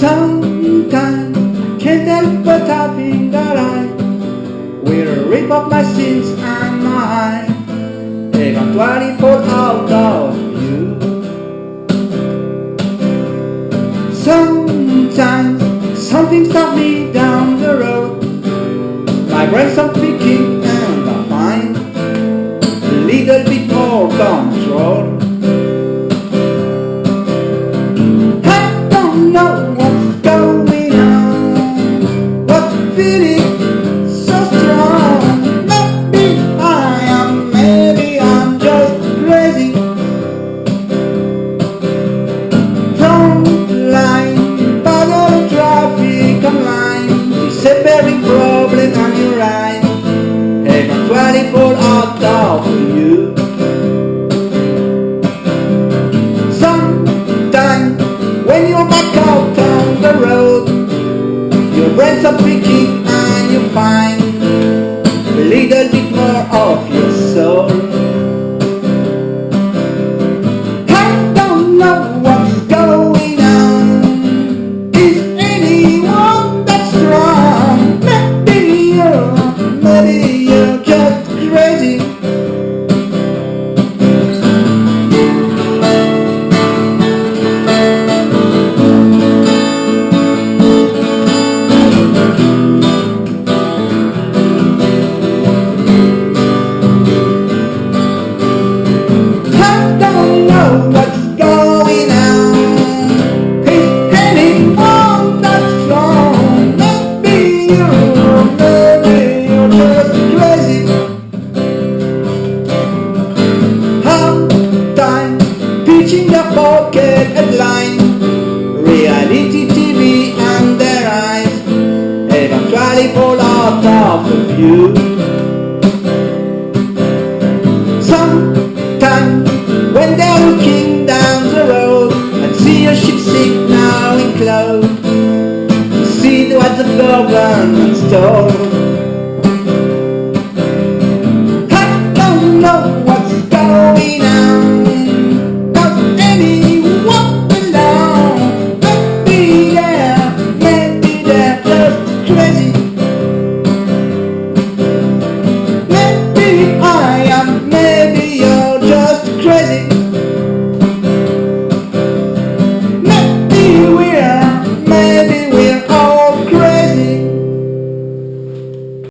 Sometimes I can't help but think that I will rip up my sins and I eventually fall out of you. Sometimes something stops me down the road. My brain stops thinking and I find a little bit more control. A very problem on your eyes. Eventually fall out of you. Sometimes when you're back out on the road, your brain's up picking and you find a little bit more of your soul. I don't know pocket and blind Reality TV and their eyes. Eventually fall out of the view. Sometimes when they're looking down the road And see a ship signal enclosed. See what the government stole